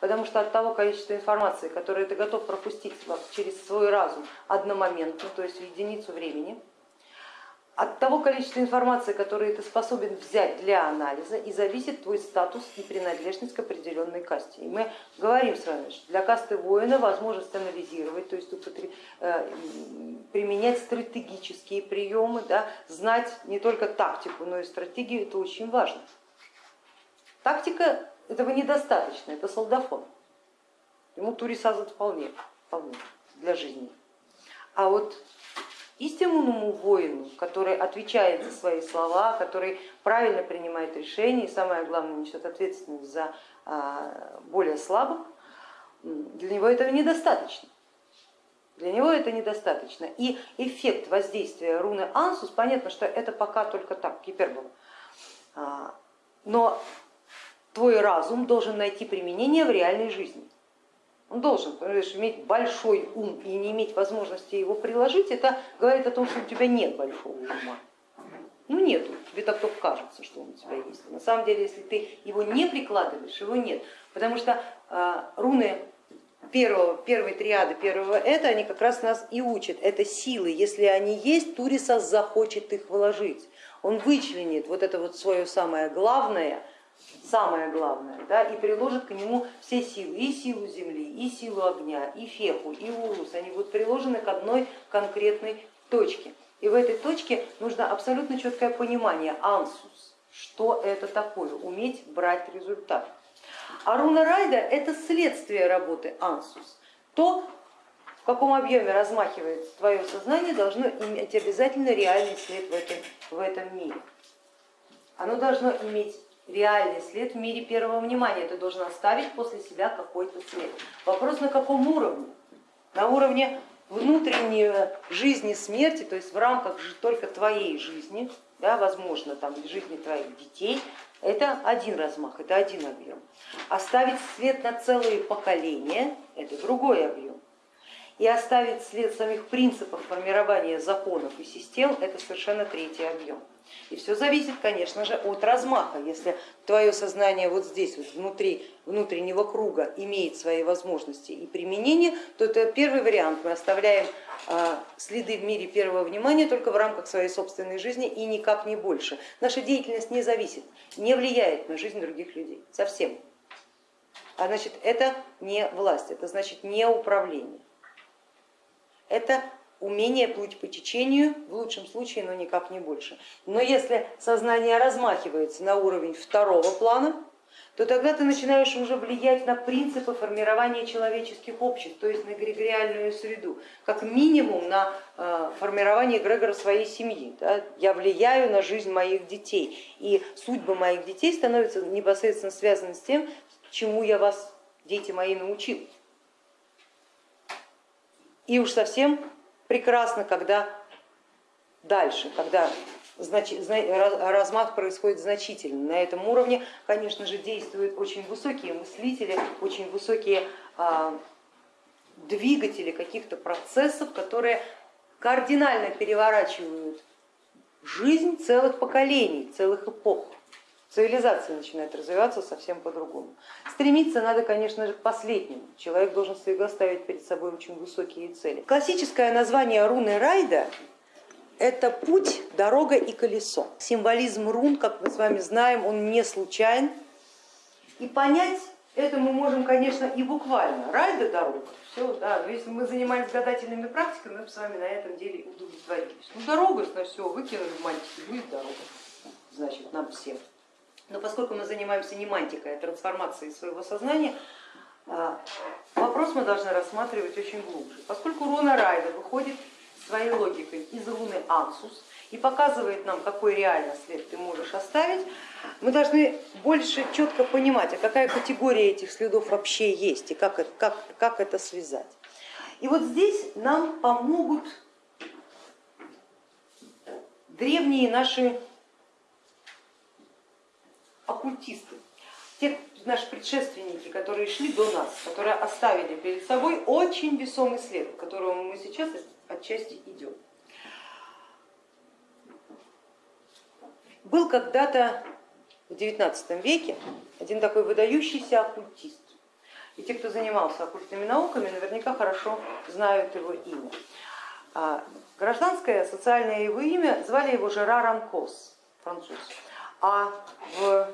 Потому что от того количества информации, которое ты готов пропустить через свой разум одномоментно, то есть в единицу времени, от того количества информации, которую ты способен взять для анализа, и зависит твой статус и принадлежность к определенной касте. И мы говорим с вами, что для касты воина возможность анализировать, то есть э, применять стратегические приемы, да, знать не только тактику, но и стратегию, это очень важно. Тактика этого недостаточно, это солдафон. Ему турисаза вполне, вполне для жизни. А вот истинному воину, который отвечает за свои слова, который правильно принимает решения и самое главное несет ответственность за а, более слабых, для него этого недостаточно. Для него это недостаточно. И эффект воздействия руны Ансус, понятно, что это пока только так, гипербола. А, но твой разум должен найти применение в реальной жизни. Он должен понимаешь, иметь большой ум и не иметь возможности его приложить, это говорит о том, что у тебя нет большого ума. Ну нету, тебе так только кажется, что он у тебя есть. На самом деле, если ты его не прикладываешь, его нет. Потому что э, руны первого, первой триады, первого это, они как раз нас и учат. Это силы, если они есть, Турисас захочет их вложить. Он вычленит вот это вот свое самое главное, самое главное, да, и приложит к нему все силы, и силу земли, и силу огня, и феху, и урус, они будут приложены к одной конкретной точке. И в этой точке нужно абсолютно четкое понимание, ансус, что это такое, уметь брать результат. А руна райда это следствие работы ансус. То, в каком объеме размахивается твое сознание, должно иметь обязательно реальный след в этом, в этом мире. Оно должно иметь реальный след в мире первого внимания, ты должен оставить после себя какой-то след. Вопрос на каком уровне? На уровне внутренней жизни смерти, то есть в рамках только твоей жизни, да, возможно, там, жизни твоих детей, это один размах, это один объем. Оставить след на целые поколения, это другой объем. И оставить след самих принципов формирования законов и систем, это совершенно третий объем. И все зависит, конечно же, от размаха. Если твое сознание вот здесь, вот внутри внутреннего круга имеет свои возможности и применение, то это первый вариант. Мы оставляем а, следы в мире первого внимания только в рамках своей собственной жизни и никак не больше. Наша деятельность не зависит, не влияет на жизнь других людей совсем. А значит, это не власть, это значит не управление. Это умение плыть по течению, в лучшем случае, но никак не больше. Но если сознание размахивается на уровень второго плана, то тогда ты начинаешь уже влиять на принципы формирования человеческих обществ, то есть на эгрегориальную среду, как минимум на э, формирование эгрегора своей семьи. Я влияю на жизнь моих детей, и судьба моих детей становится непосредственно связана с тем, чему я вас, дети мои, научил. И уж совсем прекрасно, когда дальше, когда размах происходит значительно. На этом уровне, конечно же, действуют очень высокие мыслители, очень высокие а, двигатели каких-то процессов, которые кардинально переворачивают жизнь целых поколений, целых эпох цивилизация начинает развиваться совсем по-другому. Стремиться надо, конечно же, к последнему. Человек должен всегда ставить перед собой очень высокие цели. Классическое название руны Райда это путь, дорога и колесо. Символизм рун, как мы с вами знаем, он не случайен. И понять это мы можем, конечно, и буквально. Райда дорога, все, да, но если мы занимались гадательными практиками, мы бы с вами на этом деле удовлетворились. Ну дорога, на все, выкинули в мантики, будет дорога, значит, нам всем. Но поскольку мы занимаемся не мантикой, а трансформацией своего сознания, а, вопрос мы должны рассматривать очень глубже. Поскольку руна Райда выходит своей логикой из руны Ансус и показывает нам, какой реально след ты можешь оставить, мы должны больше четко понимать, а какая категория этих следов вообще есть и как, как, как это связать. И вот здесь нам помогут древние наши оккультисты, те наши предшественники, которые шли до нас, которые оставили перед собой очень весомый след, к которому мы сейчас отчасти идем. Был когда-то в XIX веке один такой выдающийся оккультист. И те, кто занимался оккультными науками, наверняка хорошо знают его имя. А, гражданское социальное его имя звали его Жерар Анкос, француз. А в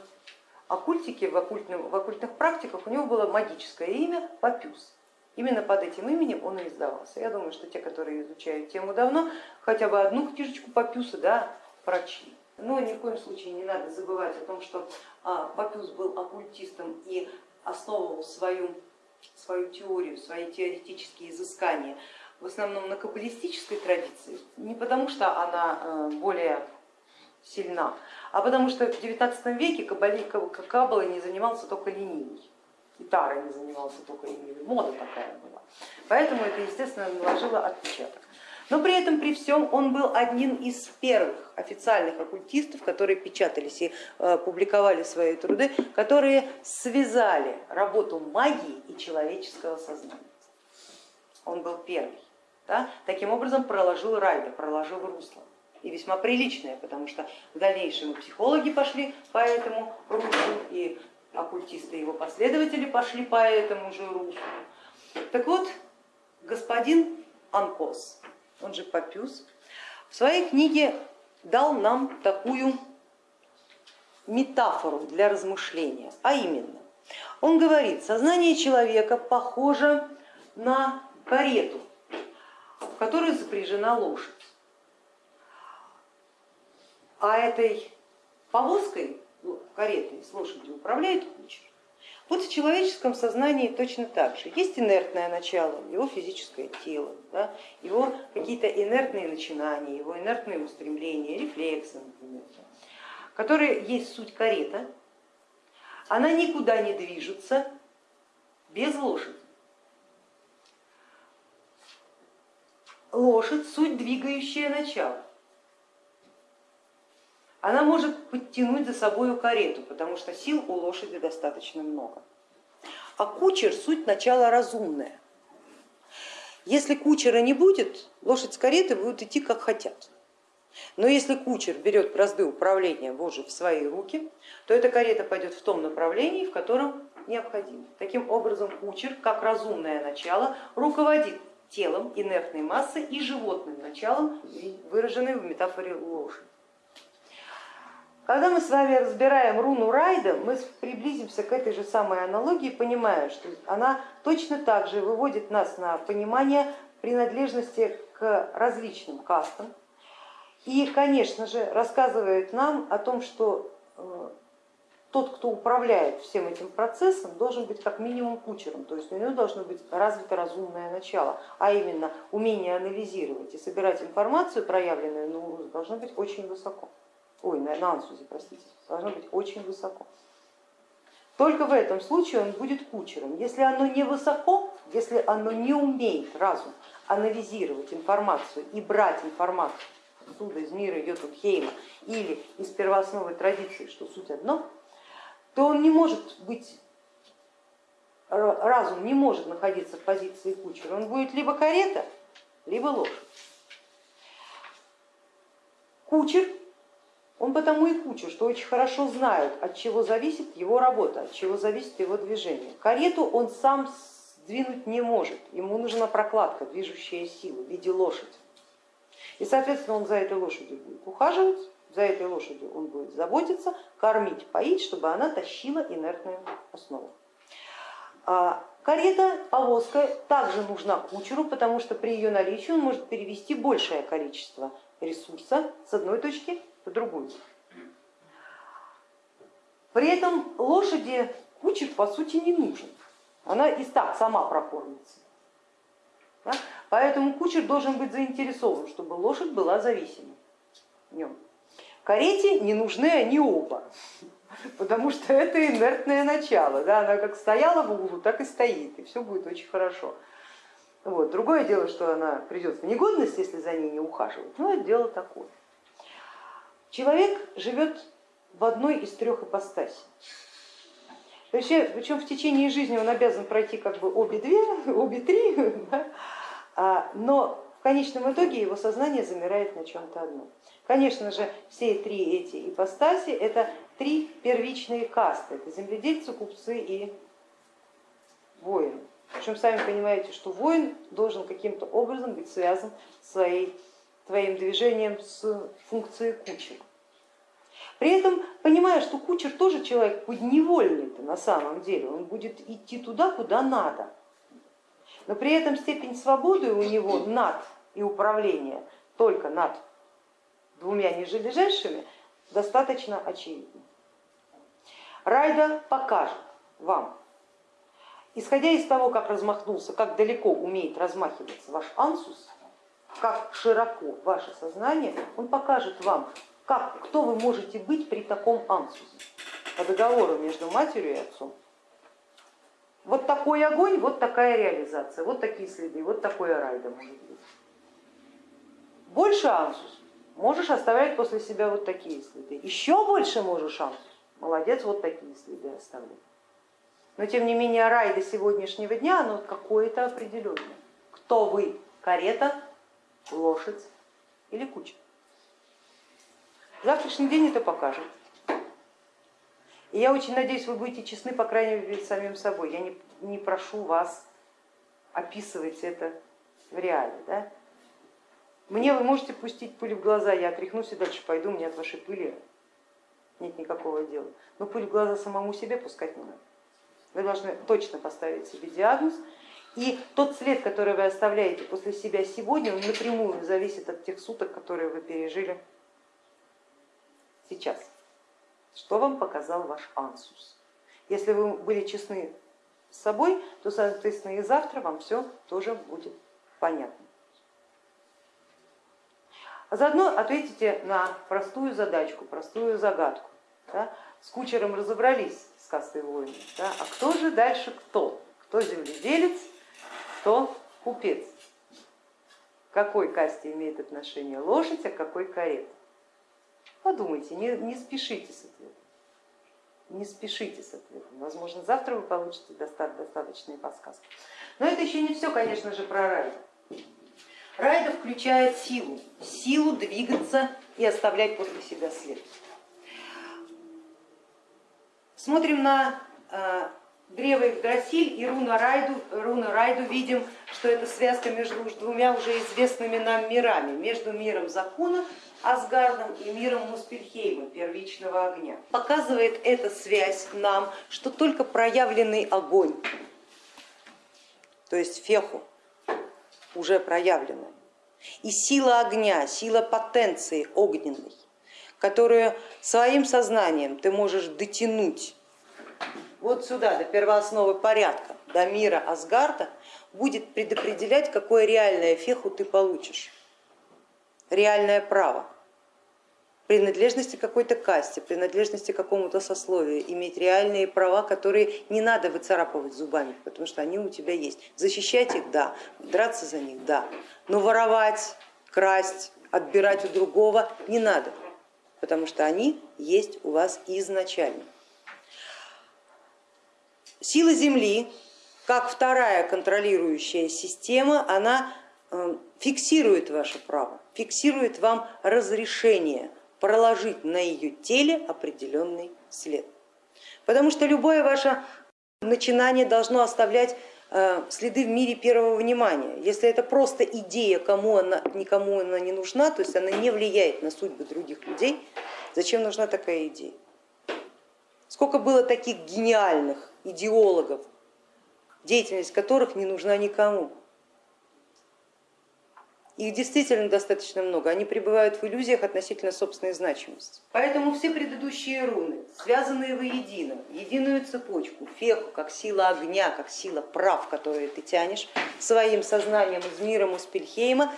оккультике, в, оккультных, в оккультных практиках у него было магическое имя Папюс. Именно под этим именем он и издавался. Я думаю, что те, которые изучают тему давно, хотя бы одну книжечку Папюса да, прочли. Но ни в коем случае не надо забывать о том, что а, Папюс был оккультистом и основывал свою, свою теорию, свои теоретические изыскания в основном на каббалистической традиции, не потому что она э, более сильна, а потому что в XIX веке каббалой не занимался только ленивый, и не занимался только ленивый, мода такая была. Поэтому это, естественно, наложило отпечаток. Но при этом, при всем, он был одним из первых официальных оккультистов, которые печатались и э, публиковали свои труды, которые связали работу магии и человеческого сознания. Он был первый. Да? Таким образом проложил райда, проложил русло. И весьма приличное, потому что в дальнейшем и психологи пошли по этому руслу, и оккультисты его последователи пошли по этому же руслу. Так вот, господин Анкос, он же Папюс, в своей книге дал нам такую метафору для размышления, а именно, он говорит, сознание человека похоже на карету, в которой запряжена лошадь. А этой повозкой, ну, каретой с лошадью управляет кучер. Вот в человеческом сознании точно так же. Есть инертное начало, его физическое тело, да, его какие-то инертные начинания, его инертные устремления, рефлексы, например, которые есть суть карета. Она никуда не движется без лошади. Лошадь суть двигающее начало она может подтянуть за собой карету, потому что сил у лошади достаточно много. А кучер суть начала разумная. Если кучера не будет, лошадь с каретой будут идти как хотят. Но если кучер берет бразды управления Божьи в свои руки, то эта карета пойдет в том направлении, в котором необходимо. Таким образом кучер, как разумное начало, руководит телом, инертной массой и животным началом, выраженным в метафоре лошади. Когда мы с вами разбираем руну Райда, мы приблизимся к этой же самой аналогии, понимая, что она точно так же выводит нас на понимание принадлежности к различным кастам. И, конечно же, рассказывает нам о том, что э, тот, кто управляет всем этим процессом, должен быть как минимум кучером, то есть у него должно быть развито разумное начало, а именно умение анализировать и собирать информацию, проявленную урус, должно быть очень высоко ой, на, на ансузе, простите, должно быть очень высоко. Только в этом случае он будет кучером. Если оно не высоко, если оно не умеет разум анализировать информацию и брать информацию отсюда из мира Йотунхейма или из первоосновы традиции, что суть одно, то он не может быть, разум не может находиться в позиции кучера, он будет либо карета, либо лошадь. Кучер он потому и куча, что очень хорошо знает, от чего зависит его работа, от чего зависит его движение. Карету он сам сдвинуть не может, ему нужна прокладка, движущая сила в виде лошади. И, соответственно, он за этой лошадью будет ухаживать, за этой лошадью он будет заботиться, кормить, поить, чтобы она тащила инертную основу. А карета, повозка также нужна кучеру, потому что при ее наличии он может перевести большее количество ресурса с одной точки другую. При этом лошади кучер по сути не нужен, она и так сама прокормится. Да? Поэтому кучер должен быть заинтересован, чтобы лошадь была зависима в нем. Карете не нужны они оба, потому что это инертное начало, да? она как стояла в углу, так и стоит, и все будет очень хорошо. Вот. Другое дело, что она придет в негодность, если за ней не ухаживать, но это дело такое. Человек живет в одной из трех ипостасей. Причем в течение жизни он обязан пройти как бы обе две, обе три, да? А, но в конечном итоге его сознание замирает на чем-то одном. Конечно же, все три эти ипостаси это три первичные касты, это земледельцы, купцы и воин. Причем сами понимаете, что воин должен каким-то образом быть связан своей, твоим движением с функцией кучера. При этом понимая, что кучер тоже человек подневольный-то на самом деле, он будет идти туда, куда надо. Но при этом степень свободы у него над и управления только над двумя ниже достаточно очевидна. Райда покажет вам, исходя из того, как размахнулся, как далеко умеет размахиваться ваш ансус, как широко ваше сознание, он покажет вам, как, кто вы можете быть при таком ансусе по договору между матерью и отцом. Вот такой огонь, вот такая реализация, вот такие следы, вот такое райда может быть. Больше ансус, можешь оставлять после себя вот такие следы. Еще больше можешь ансус, молодец, вот такие следы оставлять. Но тем не менее рай до сегодняшнего дня, оно какое-то определенное. Кто вы? Карета, лошадь или куча? Завтрашний день это покажет. И я очень надеюсь, вы будете честны, по крайней мере, перед самим собой. Я не, не прошу вас описывать это в реале. Да? Мне вы можете пустить пыль в глаза, я отряхнусь и дальше пойду, мне от вашей пыли нет никакого дела. Но пыль в глаза самому себе пускать не надо. Вы должны точно поставить себе диагноз, и тот след, который вы оставляете после себя сегодня, он напрямую зависит от тех суток, которые вы пережили сейчас. Что вам показал ваш ансус? Если вы были честны с собой, то, соответственно, и завтра вам все тоже будет понятно. А заодно ответите на простую задачку, простую загадку. Да? С кучером разобрались с кастой воина, да? а кто же дальше кто? Кто земледелец, кто купец? К какой касте имеет отношение лошадь, а какой карета? Подумайте, не, не спешите с ответом. Не спешите с ответом. Возможно, завтра вы получите достаточные подсказки. Но это еще не все, конечно же, про райда. Райда включает силу, силу двигаться и оставлять после себя след. Смотрим на э, древо Игдрасиль и руна Райду, руна Райду видим, что это связка между двумя уже известными нам мирами, между миром закона Асгардом и миром Муспельхейма, первичного огня. Показывает эта связь нам, что только проявленный огонь, то есть феху, уже проявленная, и сила огня, сила потенции огненной, которую своим сознанием ты можешь дотянуть вот сюда, до первоосновы порядка, до мира Асгарда, будет предопределять, какое реальное феху ты получишь, реальное право. Принадлежности какой-то касте, принадлежности какому-то сословию, иметь реальные права, которые не надо выцарапывать зубами, потому что они у тебя есть. Защищать их, да, драться за них, да, но воровать, красть, отбирать у другого не надо, потому что они есть у вас изначально. Сила Земли, как вторая контролирующая система, она э, фиксирует ваше право, фиксирует вам разрешение проложить на ее теле определенный след. Потому что любое ваше начинание должно оставлять э, следы в мире первого внимания. Если это просто идея, кому она, никому она не нужна, то есть она не влияет на судьбы других людей, зачем нужна такая идея? Сколько было таких гениальных идеологов, деятельность которых не нужна никому. Их действительно достаточно много, они пребывают в иллюзиях относительно собственной значимости. Поэтому все предыдущие руны, связанные воедино, единую цепочку, феху, как сила огня, как сила прав, которые ты тянешь своим сознанием из мира Муспельхейма,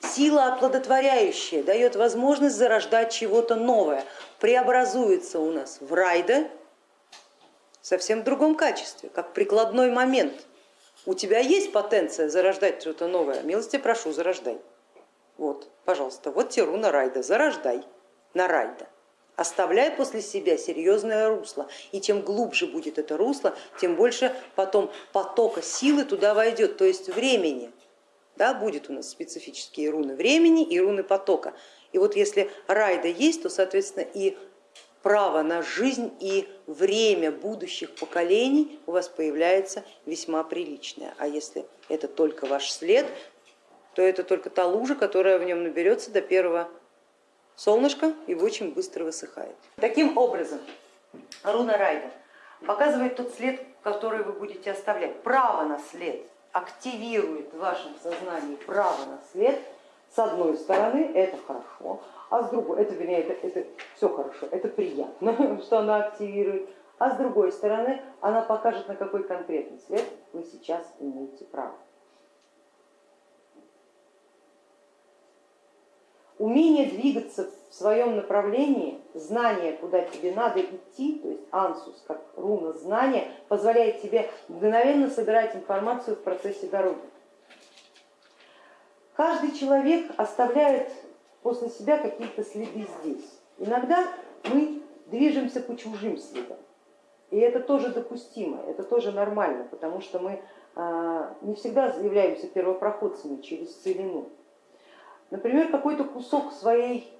сила оплодотворяющая, дает возможность зарождать чего-то новое, преобразуется у нас в райда совсем в другом качестве, как прикладной момент – у тебя есть потенция зарождать что-то новое, милости прошу, зарождай. Вот, пожалуйста, вот тебе руна Райда, зарождай на Райда. Оставляй после себя серьезное русло, и чем глубже будет это русло, тем больше потом потока силы туда войдет, то есть времени. Да, будет у нас специфические руны времени и руны потока. И вот если райда есть, то, соответственно, и право на жизнь и время будущих поколений у вас появляется весьма приличное. А если это только ваш след, то это только та лужа, которая в нем наберется до первого солнышка и очень быстро высыхает. Таким образом, руна Райда показывает тот след, который вы будете оставлять. Право на след активирует в вашем сознании право на след. С одной стороны это хорошо, а с другой, это, вернее, это, это все хорошо, это приятно, что она активирует, а с другой стороны она покажет, на какой конкретный след вы сейчас имеете право. Умение двигаться в своем направлении, знание, куда тебе надо идти, то есть ансус, как руна знания, позволяет тебе мгновенно собирать информацию в процессе дороги. Каждый человек оставляет после себя какие-то следы здесь. Иногда мы движемся по чужим следам. И это тоже допустимо, это тоже нормально, потому что мы а, не всегда являемся первопроходцами через целину. Например, какой-то кусок своей,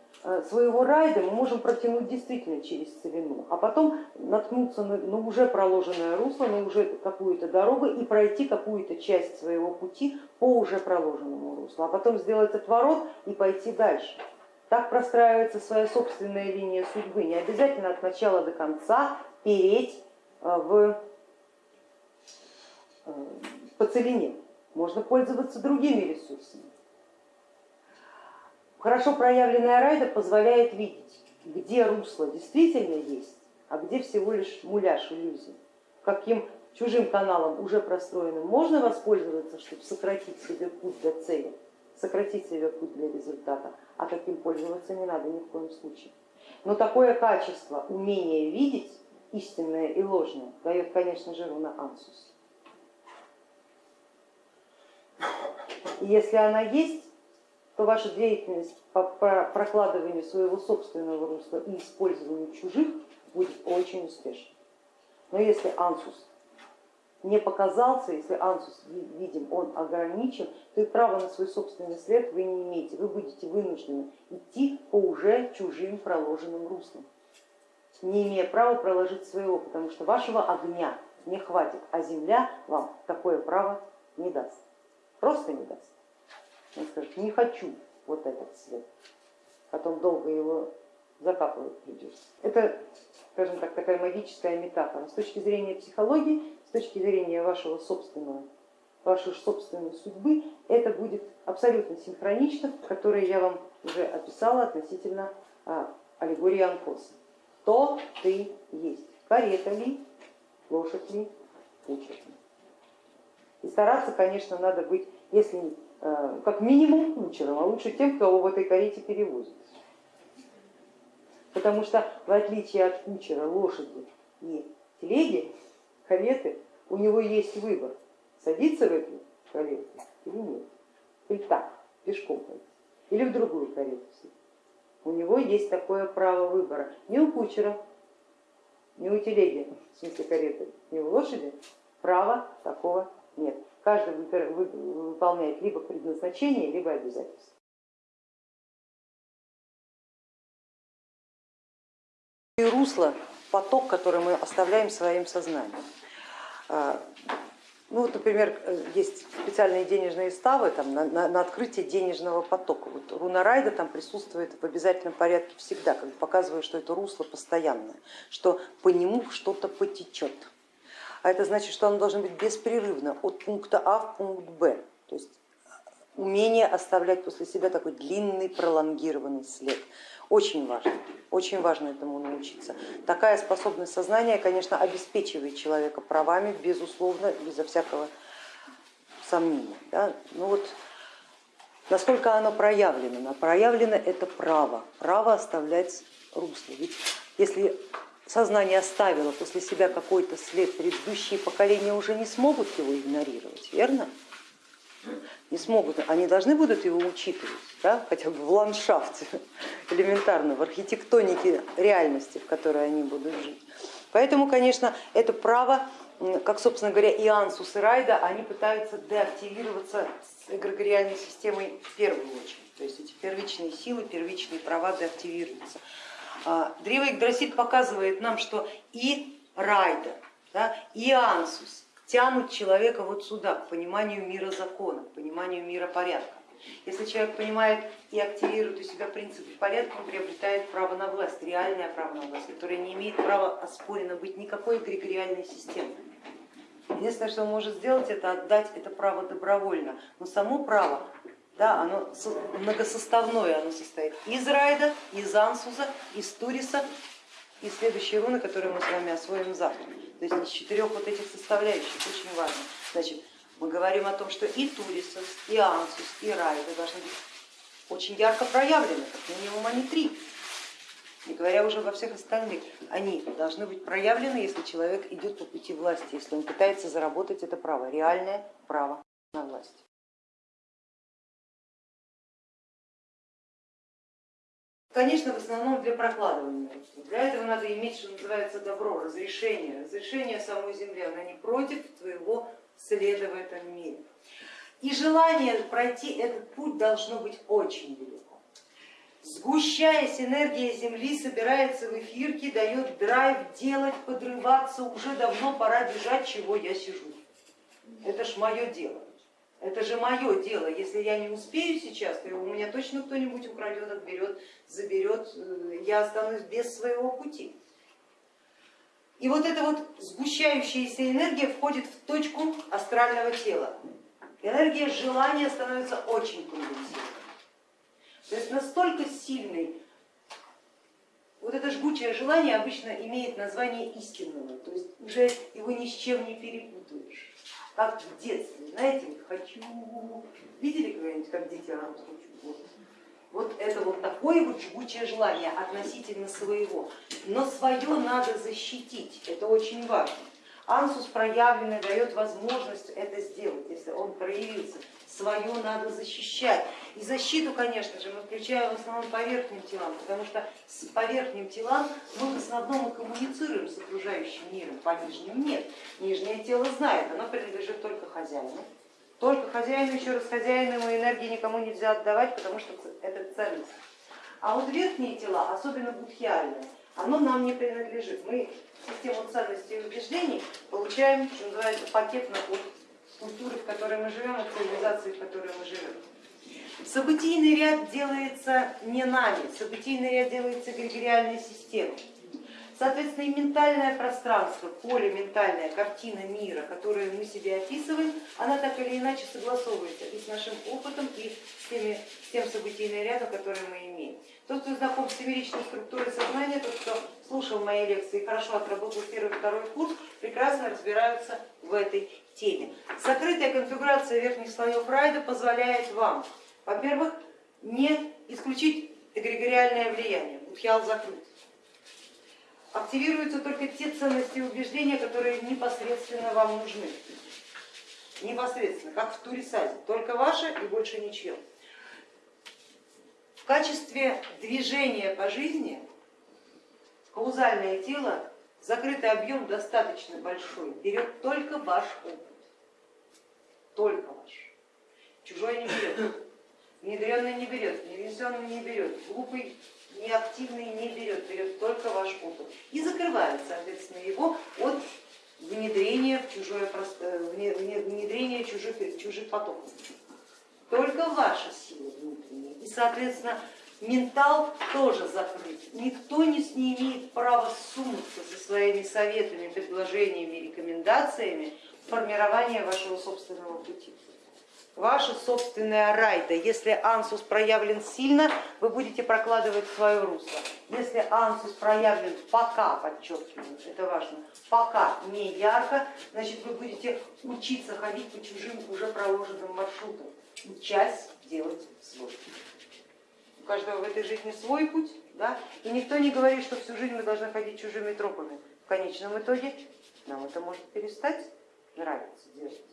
своего райда мы можем протянуть действительно через целину, а потом наткнуться на, на уже проложенное русло, на уже какую-то дорогу и пройти какую-то часть своего пути по уже проложенному руслу, а потом сделать отворот и пойти дальше. Так простраивается своя собственная линия судьбы. Не обязательно от начала до конца переть э, в, э, по целине. Можно пользоваться другими ресурсами. Хорошо проявленная райда позволяет видеть, где русло действительно есть, а где всего лишь муляж иллюзий. Каким чужим каналом уже простроенным можно воспользоваться, чтобы сократить себе путь до цели, сократить себе путь для результата, а каким пользоваться не надо ни в коем случае. Но такое качество, умение видеть истинное и ложное, дает, конечно же, руна Ансус. И если она есть, то ваша деятельность по прокладыванию своего собственного русла и использованию чужих будет очень успешной. Но если Ансус не показался, если ансус видим, он ограничен, то и право на свой собственный след вы не имеете. Вы будете вынуждены идти по уже чужим проложенным руслам, не имея права проложить своего, потому что вашего огня не хватит, а земля вам такое право не даст, просто не даст. Он скажет, не хочу вот этот след, потом долго его закапывать придется. Это, скажем так, такая магическая метафора. С точки зрения психологии с точки зрения вашего собственного, вашей собственной судьбы, это будет абсолютно синхронично, которое я вам уже описала относительно а, аллегории Анфоса. То ты есть, карета ли, лошадь ли, кучер ли. И стараться, конечно, надо быть, если а, как минимум кучером, а лучше тем, кого в этой карете перевозят. Потому что в отличие от кучера, лошади и телеги, кареты, у него есть выбор, садиться в эту карету или нет, или так, пешком пойти, или в другую карету. У него есть такое право выбора. Не у кучера, не у телеги, в смысле кареты, не у лошади, права такого нет. Каждый выполняет либо предназначение, либо обязательство. И русло, поток, который мы оставляем своим сознанием. А, ну вот, например, есть специальные денежные ставы там, на, на, на открытие денежного потока. Вот руна райда там присутствует в обязательном порядке всегда, как показывая, что это русло постоянное, что по нему что-то потечет. А это значит, что оно должно быть беспрерывно от пункта А в пункт Б. То есть умение оставлять после себя такой длинный пролонгированный след. Очень важно, очень важно этому научиться. Такая способность сознания, конечно, обеспечивает человека правами, безусловно, безо всякого сомнения. Да? Ну вот, насколько оно проявлено? Проявлено это право, право оставлять русло. Ведь если сознание оставило после себя какой-то след, предыдущие поколения уже не смогут его игнорировать, верно? не смогут, они должны будут его учитывать, да, хотя бы в ландшафте, элементарно, в архитектонике реальности, в которой они будут жить. Поэтому, конечно, это право, как, собственно говоря, и Ансус, и Райда, они пытаются деактивироваться с эгрегориальной системой в первую очередь. То есть эти первичные силы, первичные права деактивируются. А, Древо Игдрасиль показывает нам, что и Райда, да, и Ансус тянут человека вот сюда, к пониманию мира закона, к пониманию мира порядка. Если человек понимает и активирует у себя принципы порядка, он приобретает право на власть, реальное право на власть, которое не имеет права оспорено быть никакой эгрегориальной системой. Единственное, что он может сделать, это отдать это право добровольно, но само право да, оно многосоставное, оно состоит из Райда, из Ансуза, из Туриса и следующие руны, которые мы с вами освоим завтра. То есть из четырех вот этих составляющих очень важно. Значит, мы говорим о том, что и Турисос, и Ансус, и Райда должны быть очень ярко проявлены, как минимум они три. Не говоря уже обо всех остальных, они должны быть проявлены, если человек идет по пути власти, если он пытается заработать это право, реальное право на власть. Конечно, в основном для прокладывания. Для этого надо иметь, что называется, добро, разрешение. Разрешение самой земли, она не против твоего следа в этом мире. И желание пройти этот путь должно быть очень велико. Сгущаясь, энергия Земли собирается в эфирке, дает драйв делать, подрываться, уже давно пора бежать, чего я сижу. Это ж мое дело. Это же мое дело. Если я не успею сейчас, то у меня точно кто-нибудь украдет, отберет, заберет, э, я останусь без своего пути. И вот эта вот сгущающаяся энергия входит в точку астрального тела. Энергия желания становится очень конденсированной. То есть настолько сильный, вот это жгучее желание обычно имеет название истинного, то есть уже его ни с чем не перепутаешь как в детстве, знаете, хочу, видели когда-нибудь, как дети хочу, вот. вот это вот такое вот жгучее желание относительно своего, но свое надо защитить, это очень важно. Ансус проявленный дает возможность это сделать, если он проявился свое надо защищать. И защиту, конечно же, мы включаем в основном по верхним телам, потому что с верхним телам мы в основном коммуницируем с окружающим миром, по нижним нет. Нижнее тело знает, оно принадлежит только хозяину. Только хозяину, еще раз хозяину ему энергии никому нельзя отдавать, потому что это ценность. А вот верхние тела, особенно будхиальные, оно нам не принадлежит. Мы систему ценностей и убеждений получаем, что называется, пакетно от культуры, в которой мы живем, от цивилизации, в которой мы живем. Событийный ряд делается не нами, событийный ряд делается эгрегориальной системой. Соответственно, и ментальное пространство, поле ментальная, картина мира, которую мы себе описываем, она так или иначе согласовывается и с нашим опытом, и с, теми, с тем событийным рядом, который мы имеем. Тот, кто знаком с семеричной структурой сознания, тот, кто слушал мои лекции и хорошо отработал первый второй курс, прекрасно разбираются в этой теме. Закрытая конфигурация верхних слоев райда позволяет вам, во-первых, не исключить эгрегориальное влияние, Будхиал закрыт. Активируются только те ценности и убеждения, которые непосредственно вам нужны. Непосредственно, как в Турисазе, только ваше и больше ничего. В качестве движения по жизни каузальное тело закрытый объем достаточно большой, берет только ваш опыт, только ваш. Чужой не берет, внедренный не берет, невнесенный не берет, глупый, неактивный не берет, берет только ваш опыт и закрывает, соответственно, его от внедрения в чужое внедрения чужих, чужих потоков. Только ваша сила внутренняя и, соответственно, ментал тоже закрыт. Никто не, имеет права сунуться со своими советами, предложениями, рекомендациями в формирование вашего собственного пути. Ваша собственная райда, если ансус проявлен сильно, вы будете прокладывать свое русло. Если ансус проявлен пока, подчеркиваю, это важно, пока не ярко, значит вы будете учиться ходить по чужим уже проложенным маршрутам, часть делать свой у каждого в этой жизни свой путь, да? и никто не говорит, что всю жизнь мы должны ходить чужими тропами. В конечном итоге нам это может перестать нравиться делать.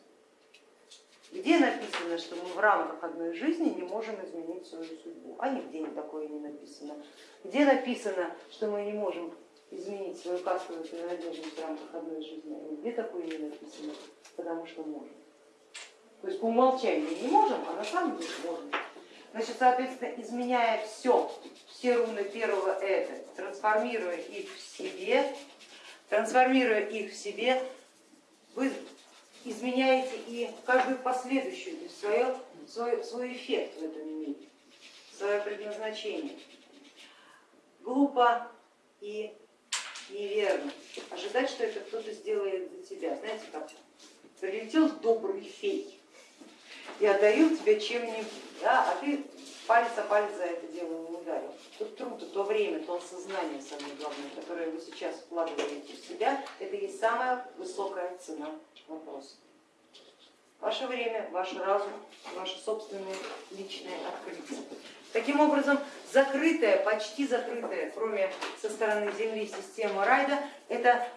Где написано, что мы в рамках одной жизни не можем изменить свою судьбу? А нигде такое не написано. Где написано, что мы не можем изменить свою кастовую принадлежность в рамках одной жизни? А нигде такое не написано, потому что можем. То есть по умолчанию не можем, а на самом деле можем. Значит, соответственно, изменяя все, все руны первого это, трансформируя их в себе, трансформируя их в себе, вы изменяете и каждую последующую, то есть свое, свой, свой эффект в этом мире, свое предназначение. Глупо и неверно ожидать, что это кто-то сделает за тебя. Знаете, как прилетел добрый фей и одарил тебя чем-нибудь, да, а ты палец о палец за это дело не ударил. Тот труд, то время, то осознание самое главное, которое вы сейчас вкладываете в себя, это и самая высокая цена вопроса. Ваше время, ваш разум, ваше собственное личное открытие. Таким образом, закрытая, почти закрытая, кроме со стороны Земли, система райда, это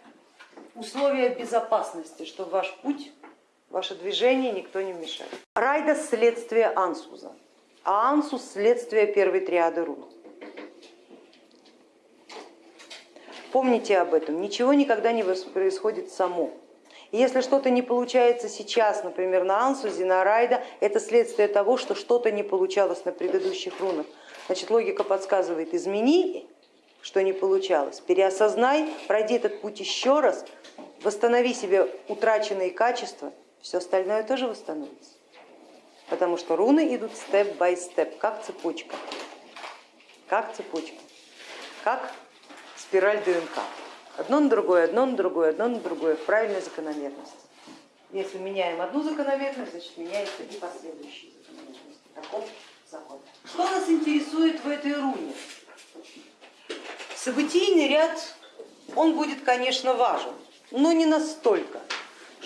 условия безопасности, что ваш путь, ваше движение никто не мешает. Райда следствие ансуза, ансус следствие первой триады рун. Помните об этом, ничего никогда не происходит само. Если что-то не получается сейчас, например, на Ансузе, на Райда, это следствие того, что что-то не получалось на предыдущих рунах. Значит, логика подсказывает, измени, что не получалось, переосознай, пройди этот путь еще раз, восстанови себе утраченные качества, все остальное тоже восстановится. Потому что руны идут степ-бай степ, как цепочка, как цепочка, как спираль ДНК. Одно на другое, одно на другое, одно на другое в правильной закономерности. Если меняем одну закономерность, значит меняется и последующие закономерности. Таков закон. Что нас интересует в этой руне? Событийный ряд, он будет, конечно, важен, но не настолько,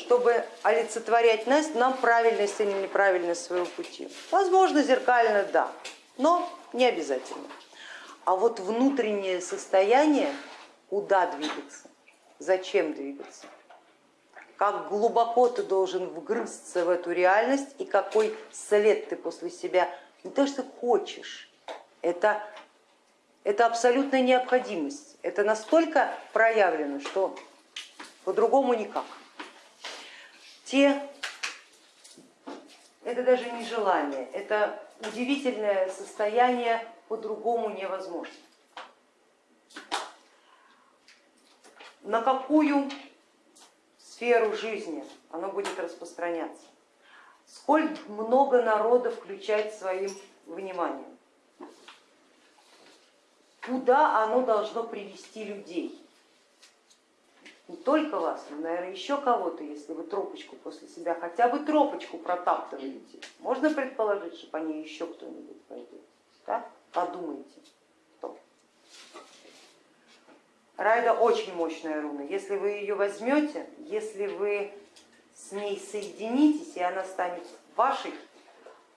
чтобы олицетворять нас, нам правильность или неправильность своего пути. Возможно, зеркально да, но не обязательно. А вот внутреннее состояние куда двигаться, зачем двигаться, как глубоко ты должен вгрызться в эту реальность и какой след ты после себя не то что хочешь, это, это абсолютная необходимость, это настолько проявлено, что по-другому никак. Те, это даже не желание, это удивительное состояние по-другому невозможно. на какую сферу жизни оно будет распространяться, сколь много народа включать своим вниманием, куда оно должно привести людей. Не только вас, но, наверное, еще кого-то, если вы тропочку после себя, хотя бы тропочку протаптываете. Можно предположить, что по ней еще кто-нибудь пойдет. Да? Подумайте. Райда очень мощная руна. Если вы ее возьмете, если вы с ней соединитесь и она станет вашей,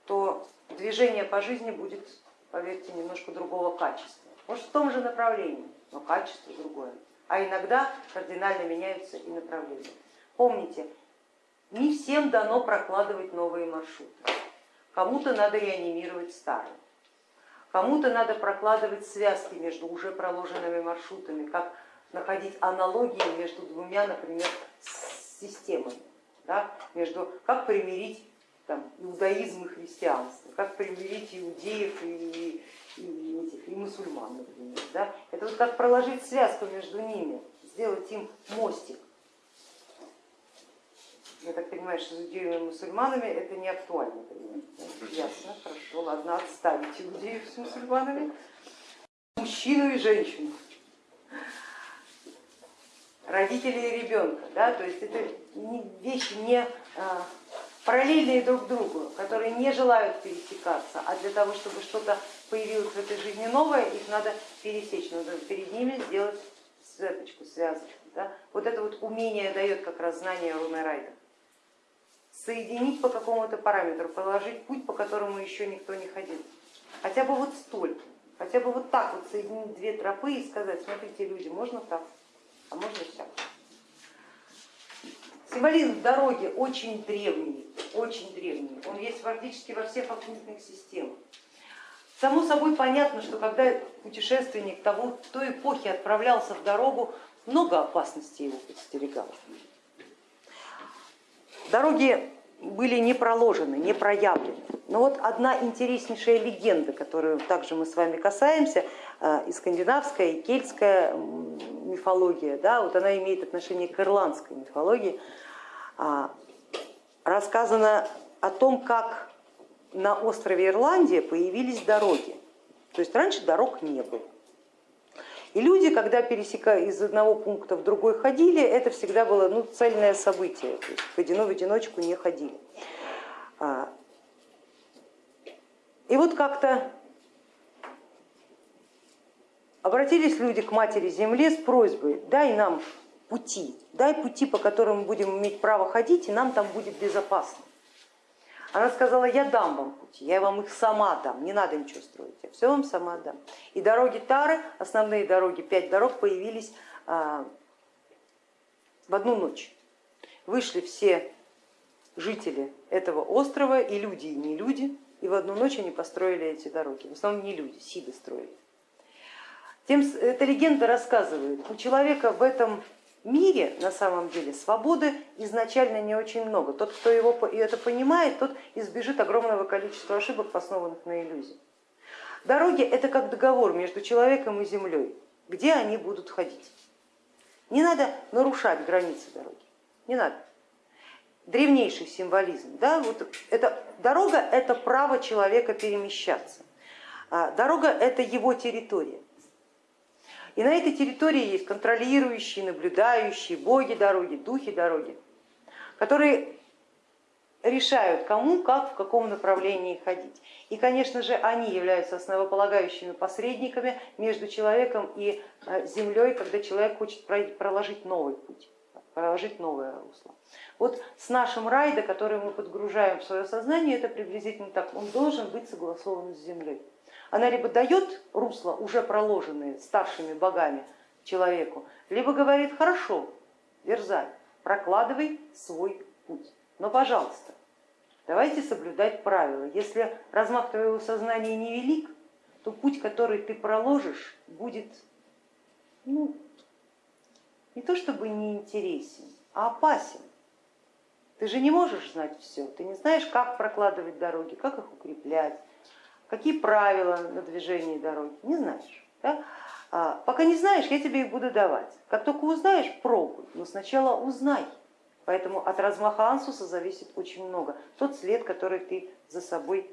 то движение по жизни будет, поверьте, немножко другого качества. Может в том же направлении, но качество другое. А иногда кардинально меняются и направления. Помните, не всем дано прокладывать новые маршруты. Кому-то надо реанимировать старые. Кому-то надо прокладывать связки между уже проложенными маршрутами, как находить аналогии между двумя, например, системами, да, между, как примирить там, иудаизм и христианство, как примирить иудеев и, и, этих, и мусульман, например. Да. Это вот как проложить связку между ними, сделать им мостик. Я так понимаю, что с иудеями и мусульманами это не актуально. Ясно, хорошо, ладно, отставить иудеев с мусульманами. Мужчину и женщину, родители и ребенка. Да? То есть это вещи не а, параллельные друг другу, которые не желают пересекаться, а для того, чтобы что-то появилось в этой жизни новое, их надо пересечь, надо перед ними сделать светочку, связочку. Да? Вот это вот умение дает как раз знание руны Райда соединить по какому-то параметру, проложить путь, по которому еще никто не ходил. Хотя бы вот столько, хотя бы вот так вот соединить две тропы и сказать, смотрите, люди, можно так, а можно так. Символизм дороги очень древний, очень древний, он есть практически во всех оккультных системах. Само собой понятно, что когда путешественник того, той эпохи отправлялся в дорогу, много опасностей его подстерегало. Дороги были не проложены, не проявлены. Но вот одна интереснейшая легенда, которую также мы с вами касаемся, э, и скандинавская, и кельтская мифология, да, вот она имеет отношение к ирландской мифологии, а, рассказано о том, как на острове Ирландия появились дороги. То есть раньше дорог не было. И люди, когда пересекая из одного пункта в другой ходили, это всегда было ну, цельное событие, то есть в в одиночку не ходили. А, и вот как-то обратились люди к Матери Земле с просьбой, дай нам пути, дай пути, по которым мы будем иметь право ходить, и нам там будет безопасно. Она сказала, я дам вам пути, я вам их сама дам, не надо ничего строить, я все вам сама дам. И дороги Тары, основные дороги, пять дорог появились а, в одну ночь. Вышли все жители этого острова, и люди, и не люди, и в одну ночь они построили эти дороги. В основном не люди, сиды строили. Тем, эта легенда рассказывает, у человека в этом мире на самом деле свободы изначально не очень много. Тот, кто его, это понимает, тот избежит огромного количества ошибок, основанных на иллюзии. Дороги это как договор между человеком и землей, где они будут ходить. Не надо нарушать границы дороги, не надо. Древнейший символизм. Да? Вот это, дорога это право человека перемещаться. А дорога это его территория. И на этой территории есть контролирующие, наблюдающие, боги дороги, духи дороги, которые решают, кому, как, в каком направлении ходить. И, конечно же, они являются основополагающими посредниками между человеком и э, землей, когда человек хочет проложить новый путь, проложить новое русло. Вот с нашим райдо, который мы подгружаем в свое сознание, это приблизительно так, он должен быть согласован с землей. Она либо дает русло, уже проложенные старшими богами человеку, либо говорит, хорошо, дерзай, прокладывай свой путь. Но, пожалуйста, давайте соблюдать правила. Если размах твоего сознания невелик, то путь, который ты проложишь, будет ну, не то чтобы неинтересен, а опасен. Ты же не можешь знать все, ты не знаешь, как прокладывать дороги, как их укреплять, какие правила на движении дороги, не знаешь. Да? А, пока не знаешь, я тебе их буду давать. Как только узнаешь, пробуй, но сначала узнай. Поэтому от размаха ансуса зависит очень много. Тот след, который ты за собой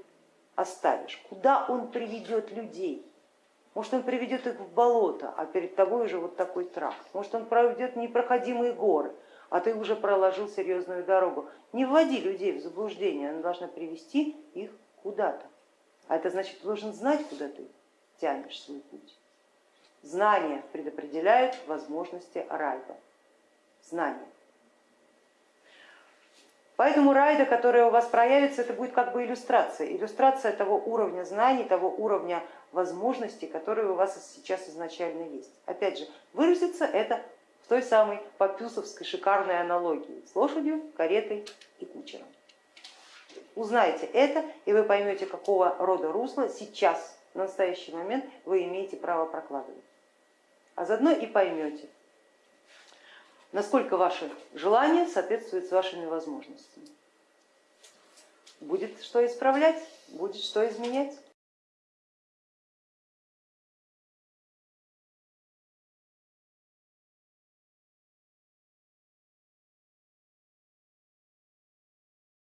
оставишь, куда он приведет людей. Может он приведет их в болото, а перед тобой уже вот такой тракт. Может он проведет непроходимые горы, а ты уже проложил серьезную дорогу. Не вводи людей в заблуждение, она должна привести их куда-то. А это значит, ты должен знать, куда ты тянешь свой путь. Знания предопределяют возможности райда. Знания. Поэтому райда, которая у вас проявится, это будет как бы иллюстрация. Иллюстрация того уровня знаний, того уровня возможностей, которые у вас сейчас изначально есть. Опять же, выразится это в той самой попюсовской шикарной аналогии с лошадью, каретой и кучером. Узнайте это, и вы поймете, какого рода русла сейчас, в настоящий момент, вы имеете право прокладывать. А заодно и поймете, насколько ваше желание соответствует с вашими возможностями. Будет что исправлять, будет что изменять.